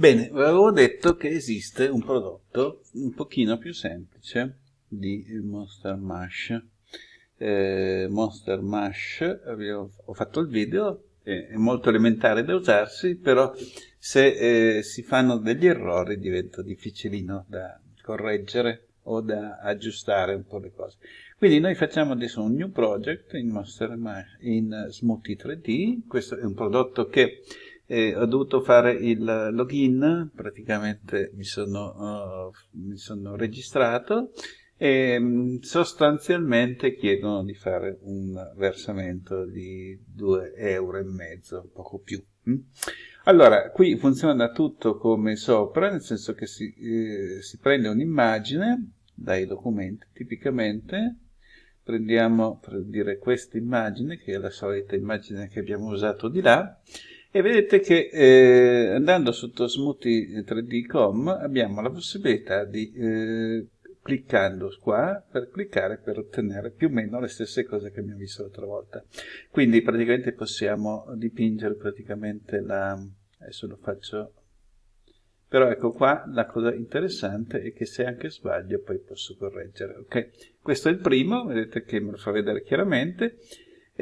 Bene, avevo detto che esiste un prodotto un pochino più semplice di Monster Mash. Eh, Monster Mash, avevo, ho fatto il video, è, molto elementare da usarsi, però se eh, si fanno degli errori diventa difficilino da correggere o da aggiustare un po' le cose. Quindi noi facciamo adesso un new project in, Mash, in Smoothie 3D, questo è un prodotto che eh, ho dovuto fare il login, praticamente mi sono, uh, mi sono registrato e mm, sostanzialmente chiedono di fare un versamento di 2 euro e mezzo, poco più. Mm? Allora, qui funziona tutto come sopra, nel senso che si, eh, si prende un'immagine dai documenti, tipicamente, prendiamo per dire questa immagine, che è la solita immagine che abbiamo usato di là, e vedete che eh, andando sotto Smoothie 3D.com abbiamo la possibilità di, eh, cliccando qua, per cliccare per ottenere più o meno le stesse cose che abbiamo visto l'altra volta. Quindi praticamente possiamo dipingere praticamente la... adesso lo faccio... Però ecco qua la cosa interessante è che se anche sbaglio poi posso correggere. Ok, questo è il primo, vedete che me lo fa vedere chiaramente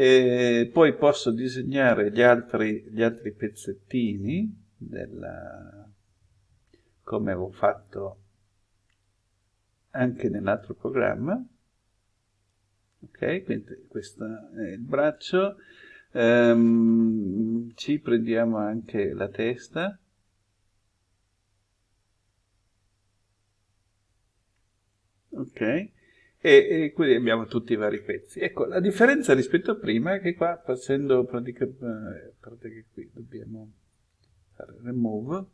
e poi posso disegnare gli altri, gli altri pezzettini della, come avevo fatto anche nell'altro programma. Ok quindi questo è il braccio. Um, ci prendiamo anche la testa. Ok e, e quindi abbiamo tutti i vari pezzi. Ecco, la differenza rispetto a prima è che qua facendo pratica, eh, pratica qui dobbiamo fare remove,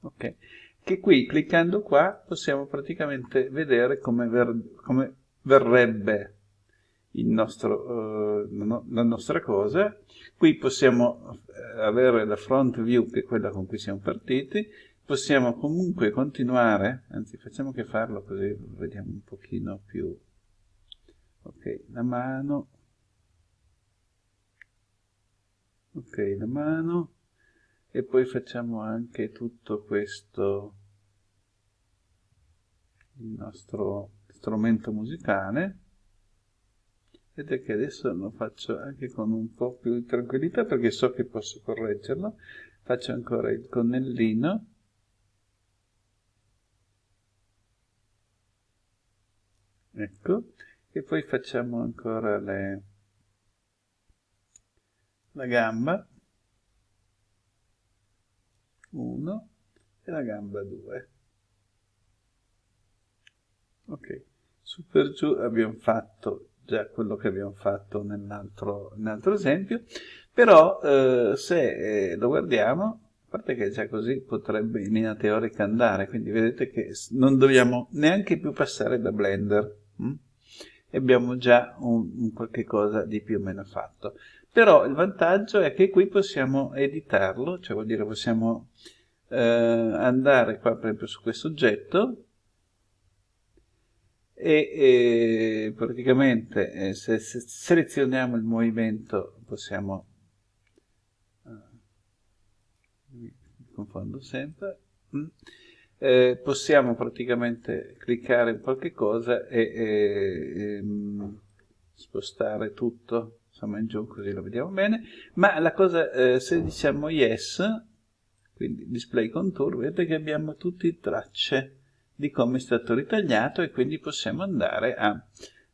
ok, che qui cliccando qua possiamo praticamente vedere come, ver, come verrebbe nostro, uh, la nostra cosa. Qui possiamo eh, avere la front view, che è quella con cui siamo partiti, possiamo comunque continuare, anzi facciamo che farlo così vediamo un pochino più, ok, la mano, ok, la mano, e poi facciamo anche tutto questo, il nostro strumento musicale, vedete che adesso lo faccio anche con un po' più di tranquillità perché so che posso correggerlo, faccio ancora il connellino, ecco. E poi facciamo ancora le, la gamba. 1 e la gamba 2 ok. Su per giù abbiamo fatto già quello che abbiamo fatto nell'altro nell esempio. Però eh, se eh, lo guardiamo a parte che già così potrebbe in linea teorica andare. Quindi vedete che non dobbiamo neanche più passare da blender? E abbiamo già un, un, qualche cosa di più o meno fatto. Però il vantaggio è che qui possiamo editarlo, cioè vuol dire possiamo eh, andare qua per esempio su questo oggetto e, e praticamente eh, se, se, selezioniamo il movimento possiamo eh, mi confondo sempre mm, eh, possiamo praticamente cliccare in qualche cosa e, e, e ehm, spostare tutto. Insomma in giù così lo vediamo bene. Ma la cosa eh, se diciamo yes quindi display contour vedete che abbiamo tutte tracce di come è stato ritagliato e quindi possiamo andare a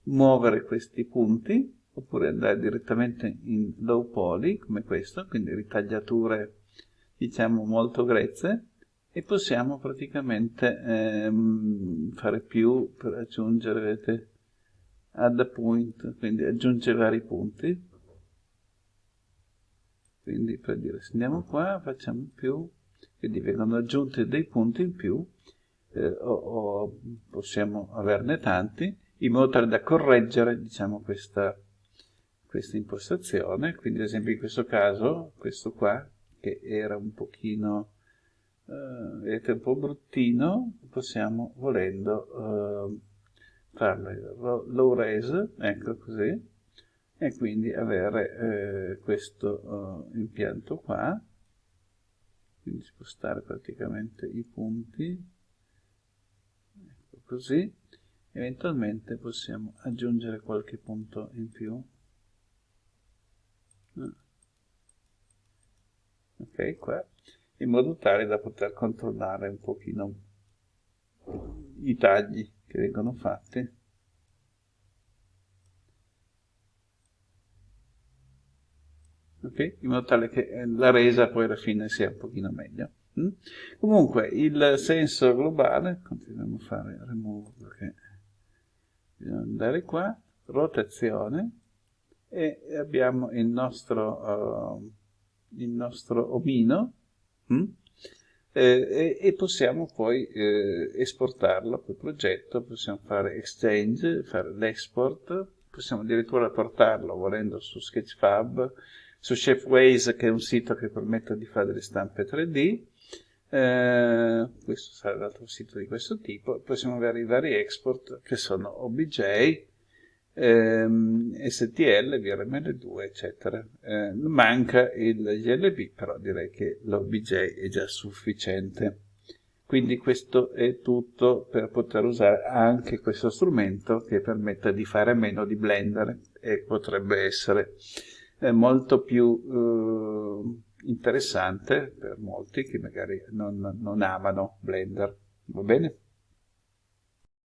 muovere questi punti oppure andare direttamente in low poly come questo quindi ritagliature diciamo molto grezze e possiamo praticamente ehm, fare più per aggiungere vedete add a point quindi aggiungere vari punti. Quindi per dire se andiamo qua facciamo più quindi vengono aggiunti dei punti in più eh, o, o, possiamo averne tanti in modo tale da correggere diciamo questa, questa impostazione. Quindi ad esempio in questo caso questo qua che era un pochino eh, vedete un po' bruttino, possiamo volendo eh, farlo. Low res, ecco così, e quindi avere eh, questo eh, impianto qua, quindi spostare praticamente i punti, ecco così, eventualmente possiamo aggiungere qualche punto in più. Ah. Ok, qua, in modo tale da poter controllare un pochino i tagli che vengono fatti. Okay? in modo tale che eh, la resa poi alla fine sia un pochino meglio. Mm? Comunque il senso globale, continuiamo a fare remove perché bisogna andare qua, rotazione e abbiamo il nostro, uh, il nostro omino mm? eh, e, possiamo poi eh, esportarlo quel progetto, possiamo fare exchange, fare l'export, possiamo addirittura portarlo volendo su Sketchfab, su Shapeways che è un sito che permette di fare delle stampe 3D, eh, questo sarà l'altro sito di questo tipo, possiamo avere i vari export che sono OBJ, ehm, STL, VRML2, eccetera. Eh, manca il GLB, però direi che l'OBJ è già sufficiente. Quindi questo è tutto per poter usare anche questo strumento che permette di fare meno di Blender e potrebbe essere eh, molto più eh, interessante per molti che magari non, non amano Blender. Va bene?